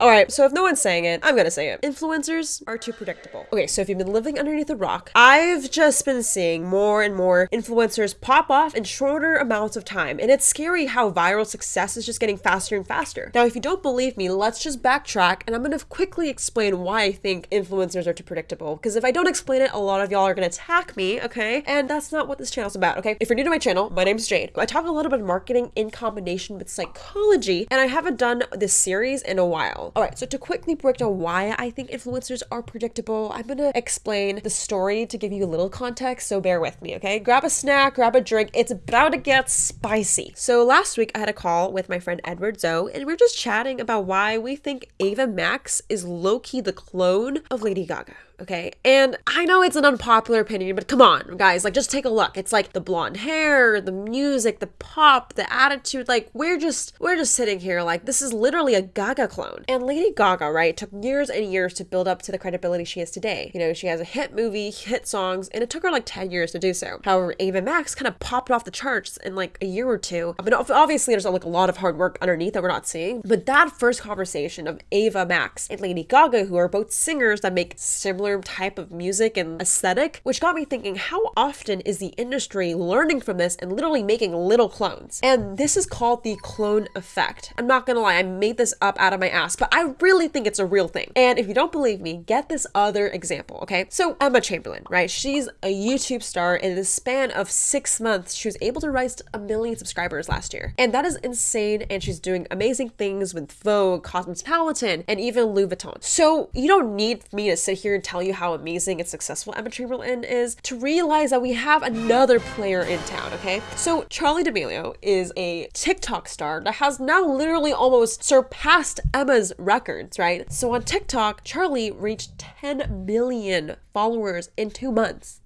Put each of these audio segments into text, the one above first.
All right, so if no one's saying it, I'm gonna say it. Influencers are too predictable. Okay, so if you've been living underneath a rock, I've just been seeing more and more influencers pop off in shorter amounts of time, and it's scary how viral success is just getting faster and faster. Now, if you don't believe me, let's just backtrack, and I'm gonna quickly explain why I think influencers are too predictable. Because if I don't explain it, a lot of y'all are gonna attack me, okay? And that's not what this channel's about, okay? If you're new to my channel, my name's Jade. I talk a lot about marketing in combination with psychology, and I haven't done this series in a while. All right, so to quickly break down why I think influencers are predictable, I'm gonna explain the story to give you a little context, so bear with me, okay? Grab a snack, grab a drink, it's about to get spicy. So last week I had a call with my friend Edward Zoe, and we are just chatting about why we think Ava Max is low-key the clone of Lady Gaga okay? And I know it's an unpopular opinion, but come on, guys, like just take a look. It's like the blonde hair, the music, the pop, the attitude, like we're just we're just sitting here like this is literally a Gaga clone. And Lady Gaga, right, took years and years to build up to the credibility she has today. You know, she has a hit movie, hit songs, and it took her like 10 years to do so. However, Ava Max kind of popped off the charts in like a year or two. I mean, obviously there's like a lot of hard work underneath that we're not seeing, but that first conversation of Ava Max and Lady Gaga, who are both singers that make similar similar type of music and aesthetic, which got me thinking how often is the industry learning from this and literally making little clones? And this is called the clone effect. I'm not gonna lie, I made this up out of my ass, but I really think it's a real thing. And if you don't believe me, get this other example, okay? So Emma Chamberlain, right? She's a YouTube star. In the span of six months, she was able to rise to a million subscribers last year. And that is insane. And she's doing amazing things with Vogue, Cosmopolitan, and even Louis Vuitton. So you don't need me to sit here and tell you how amazing and successful Emma Chamberlain is to realize that we have another player in town, okay? So Charlie D'Amelio is a TikTok star that has now literally almost surpassed Emma's records, right? So on TikTok, Charlie reached 10 million followers in two months.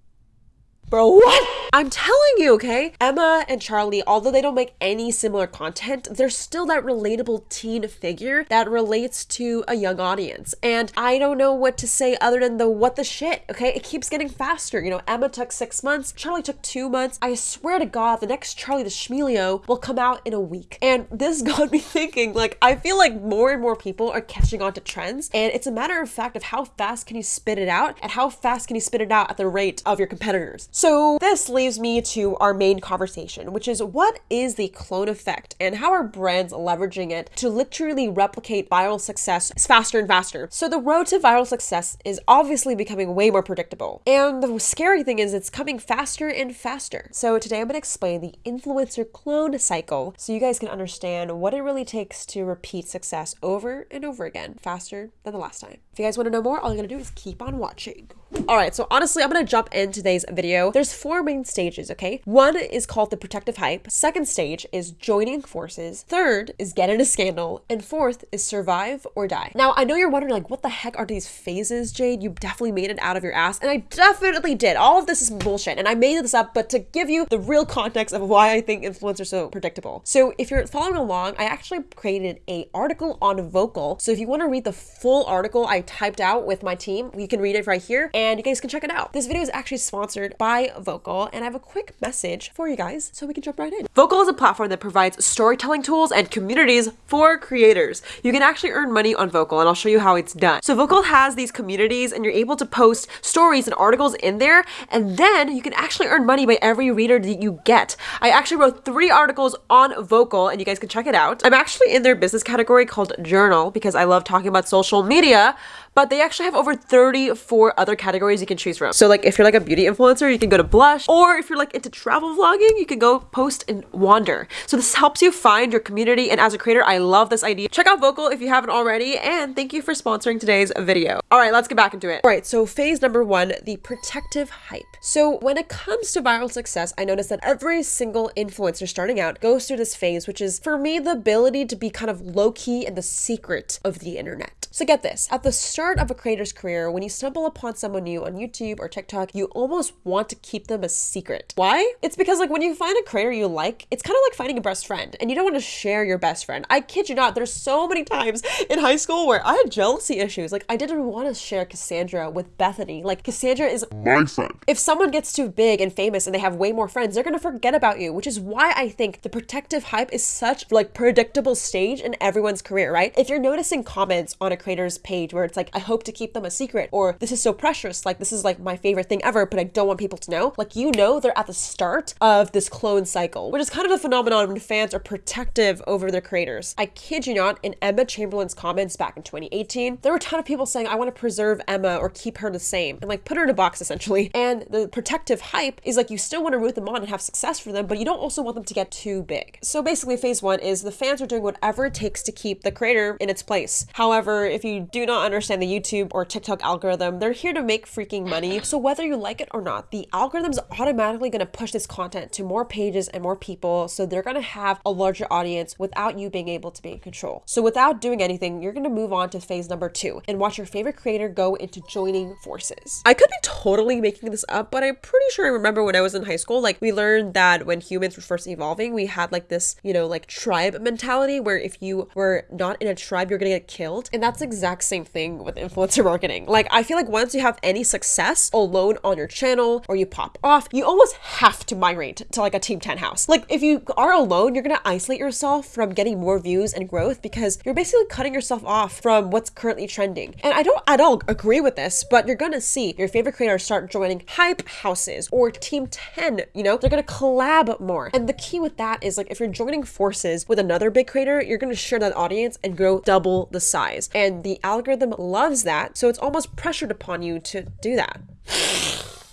Bro, what? I'm telling you, okay? Emma and Charlie, although they don't make any similar content, they're still that relatable teen figure that relates to a young audience. And I don't know what to say other than the what the shit, okay? It keeps getting faster. You know, Emma took six months, Charlie took two months. I swear to God, the next Charlie the D'Amelio will come out in a week. And this got me thinking, like, I feel like more and more people are catching on to trends. And it's a matter of fact of how fast can you spit it out and how fast can you spit it out at the rate of your competitors. So this leaves me to our main conversation, which is what is the clone effect and how are brands leveraging it to literally replicate viral success faster and faster. So the road to viral success is obviously becoming way more predictable. And the scary thing is it's coming faster and faster. So today I'm going to explain the influencer clone cycle so you guys can understand what it really takes to repeat success over and over again faster than the last time. If you guys want to know more, all you gotta do is keep on watching. All right, so honestly, I'm gonna jump in today's video. There's four main stages, okay? One is called the protective hype. Second stage is joining forces. Third is get in a scandal. And fourth is survive or die. Now, I know you're wondering like, what the heck are these phases, Jade? You definitely made it out of your ass. And I definitely did. All of this is bullshit. And I made this up, but to give you the real context of why I think influencers are so predictable. So if you're following along, I actually created a article on Vocal. So if you wanna read the full article I typed out with my team, you can read it right here. And and you guys can check it out. This video is actually sponsored by Vocal, and I have a quick message for you guys so we can jump right in. Vocal is a platform that provides storytelling tools and communities for creators. You can actually earn money on Vocal, and I'll show you how it's done. So Vocal has these communities, and you're able to post stories and articles in there, and then you can actually earn money by every reader that you get. I actually wrote three articles on Vocal, and you guys can check it out. I'm actually in their business category called Journal because I love talking about social media, but they actually have over 34 other categories you can choose from. So like if you're like a beauty influencer, you can go to Blush, or if you're like into travel vlogging, you can go post and wander. So this helps you find your community, and as a creator, I love this idea. Check out Vocal if you haven't already, and thank you for sponsoring today's video. All right, let's get back into it. All right, so phase number one, the protective hype. So when it comes to viral success, I noticed that every single influencer starting out goes through this phase, which is for me, the ability to be kind of low key and the secret of the internet. So get this, at the start of a creator's career, when you stumble upon someone new on YouTube or TikTok, you almost want to keep them a secret. Why? It's because like when you find a creator you like, it's kind of like finding a best friend and you don't want to share your best friend. I kid you not, there's so many times in high school where I had jealousy issues. Like I didn't want to share Cassandra with Bethany. Like Cassandra is My friend. if someone gets too big and famous and they have way more friends, they're gonna forget about you, which is why I think the protective hype is such like predictable stage in everyone's career, right? If you're noticing comments on a creator's page where it's like, I hope to keep them a secret, or this is so precious, like this is like my favorite thing ever, but I don't want people to know, like you know they're at the start of this clone cycle, which is kind of a phenomenon when fans are protective over their creators. I kid you not, in Emma Chamberlain's comments back in 2018, there were a ton of people saying, I want to preserve Emma or keep her the same, and like put her in a box essentially. And the protective hype is like you still want to root them on and have success for them, but you don't also want them to get too big. So basically, phase one is the fans are doing whatever it takes to keep the creator in its place. However, if you do not understand the YouTube or TikTok algorithm, they're here to make freaking money. So whether you like it or not, the algorithm's automatically going to push this content to more pages and more people. So they're going to have a larger audience without you being able to be in control. So without doing anything, you're going to move on to phase number two and watch your favorite creator go into joining forces. I could be totally making this up, but I'm pretty sure I remember when I was in high school, like we learned that when humans were first evolving, we had like this, you know, like tribe mentality where if you were not in a tribe, you're gonna get killed. And that's exact same thing with influencer marketing. Like I feel like once you have any success alone on your channel or you pop off, you almost have to migrate to like a Team 10 house. Like if you are alone, you're gonna isolate yourself from getting more views and growth because you're basically cutting yourself off from what's currently trending. And I don't at all agree with this, but you're gonna see your favorite creators start joining hype houses or Team 10, you know, they're gonna collab more. And the key with that is like if you're joining forces with another big creator, you're gonna share that audience and grow double the size. And the algorithm loves that, so it's almost pressured upon you to do that.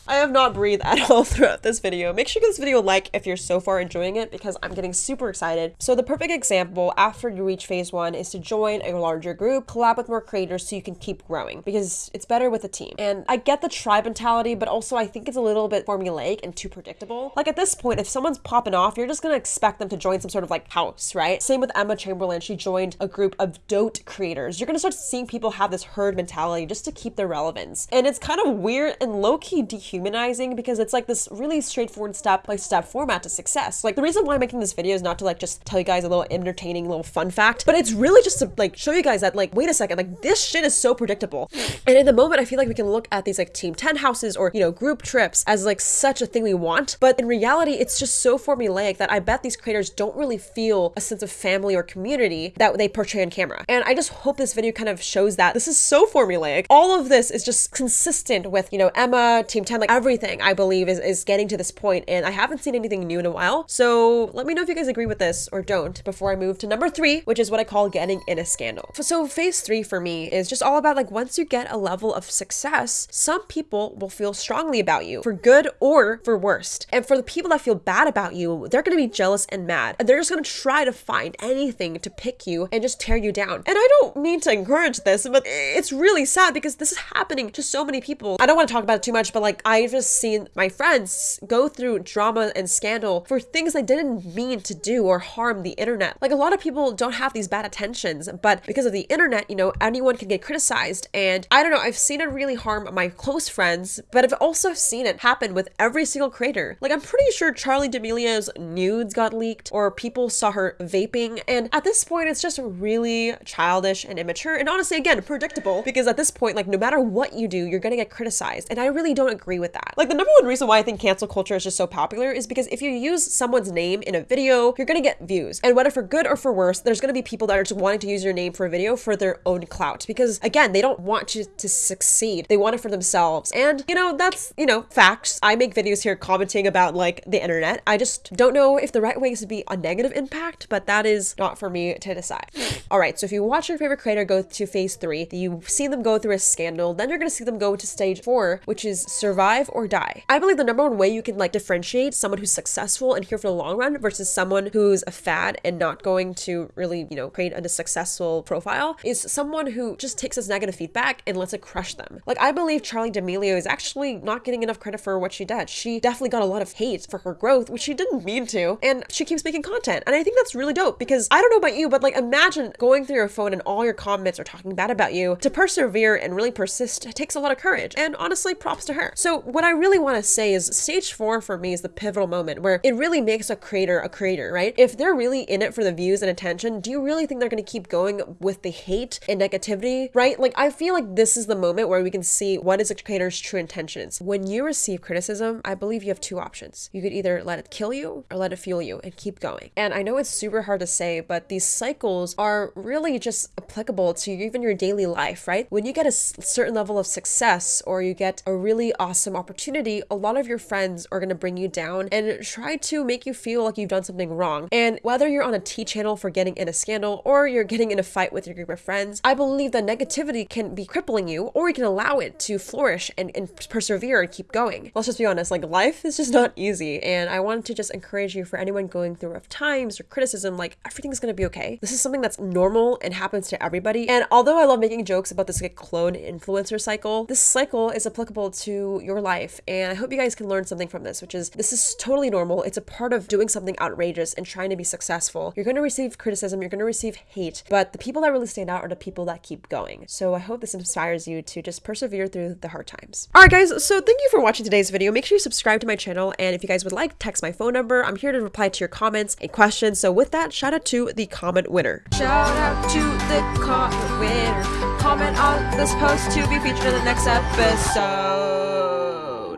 I have not breathed at all throughout this video. Make sure you give this video a like if you're so far enjoying it because I'm getting super excited. So the perfect example after you reach phase one is to join a larger group, collab with more creators so you can keep growing because it's better with a team. And I get the tribe mentality, but also I think it's a little bit formulaic and too predictable. Like at this point, if someone's popping off, you're just gonna expect them to join some sort of like house, right? Same with Emma Chamberlain. She joined a group of dote creators. You're gonna start seeing people have this herd mentality just to keep their relevance. And it's kind of weird and low-key dehumanizing because it's like this really straightforward step by step format to success. Like the reason why I'm making this video is not to like just tell you guys a little entertaining little fun fact, but it's really just to like show you guys that like, wait a second, like this shit is so predictable. And in the moment, I feel like we can look at these like team 10 houses or, you know, group trips as like such a thing we want. But in reality, it's just so formulaic that I bet these creators don't really feel a sense of family or community that they portray on camera. And I just hope this video kind of shows that this is so formulaic. All of this is just consistent with, you know, Emma, Team 10, like everything I believe is, is getting to this point and I haven't seen anything new in a while. So let me know if you guys agree with this or don't before I move to number three, which is what I call getting in a scandal. So phase three for me is just all about like once you get a level of success, some people will feel strongly about you for good or for worst. And for the people that feel bad about you, they're going to be jealous and mad. And they're just going to try to find anything to pick you and just tear you down. And I don't mean to encourage this, but it's really sad because this is happening to so many people. I don't want to talk about it too much, but like I've just seen my friends go through drama and scandal for things they didn't mean to do or harm the internet. Like a lot of people don't have these bad intentions, but because of the internet, you know, anyone can get criticized. And I don't know, I've seen it really harm my close friends, but I've also seen it happen with every single creator. Like I'm pretty sure Charlie D'Amelio's nudes got leaked or people saw her vaping. And at this point, it's just really childish and immature. And honestly, again, predictable because at this point, like no matter what you do, you're gonna get criticized. And I really don't agree with that. Like the number one reason why I think cancel culture is just so popular is because if you use someone's name in a video, you're gonna get views. And whether for good or for worse, there's gonna be people that are just wanting to use your name for a video for their own clout. Because again, they don't want you to succeed. They want it for themselves. And you know, that's, you know, facts. I make videos here commenting about like the internet. I just don't know if the right way is to be a negative impact, but that is not for me to decide. All right, so if you watch your favorite creator go to phase three, you see them go through a scandal, then you're gonna see them go to stage four, which is survive survive or die. I believe the number one way you can like differentiate someone who's successful and here for the long run versus someone who's a fad and not going to really, you know, create a successful profile is someone who just takes this negative feedback and lets it crush them. Like I believe Charlie D'Amelio is actually not getting enough credit for what she did. She definitely got a lot of hate for her growth, which she didn't mean to, and she keeps making content. And I think that's really dope because I don't know about you, but like imagine going through your phone and all your comments are talking bad about you. To persevere and really persist takes a lot of courage. And honestly, props to her. So what I really want to say is stage four for me is the pivotal moment where it really makes a creator a creator, right? If they're really in it for the views and attention, do you really think they're going to keep going with the hate and negativity, right? Like I feel like this is the moment where we can see what is a creator's true intentions. When you receive criticism, I believe you have two options. You could either let it kill you or let it fuel you and keep going. And I know it's super hard to say, but these cycles are really just applicable to even your daily life, right? When you get a certain level of success or you get a really awesome opportunity, a lot of your friends are going to bring you down and try to make you feel like you've done something wrong. And whether you're on a tea channel for getting in a scandal or you're getting in a fight with your group of friends, I believe that negativity can be crippling you or you can allow it to flourish and, and persevere and keep going. Let's just be honest, like life is just not easy. And I want to just encourage you for anyone going through rough times or criticism, like everything's going to be okay. This is something that's normal and happens to everybody. And although I love making jokes about this like clone influencer cycle, this cycle is applicable to your life. And I hope you guys can learn something from this, which is this is totally normal. It's a part of doing something outrageous and trying to be successful. You're going to receive criticism, you're going to receive hate, but the people that really stand out are the people that keep going. So I hope this inspires you to just persevere through the hard times. All right, guys. So thank you for watching today's video. Make sure you subscribe to my channel. And if you guys would like, text my phone number. I'm here to reply to your comments and questions. So with that, shout out to the comment winner. Shout out to the comment winner. Comment on this post to be featured in the next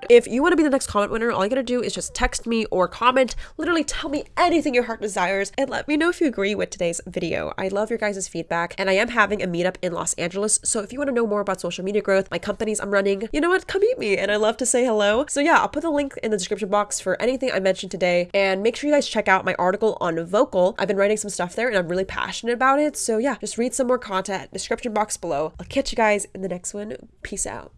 If you want to be the next comment winner, all you gotta do is just text me or comment. Literally tell me anything your heart desires and let me know if you agree with today's video. I love your guys' feedback and I am having a meetup in Los Angeles. So if you want to know more about social media growth, my companies I'm running, you know what? Come meet me and I love to say hello. So yeah, I'll put the link in the description box for anything I mentioned today and make sure you guys check out my article on Vocal. I've been writing some stuff there and I'm really passionate about it. So yeah, just read some more content, description box below. I'll catch you guys in the next one. Peace out.